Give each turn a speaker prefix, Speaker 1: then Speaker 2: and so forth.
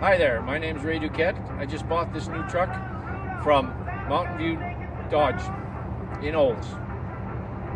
Speaker 1: Hi there, my name is Ray Duquette. I just bought this new truck from Mountain View Dodge in Olds.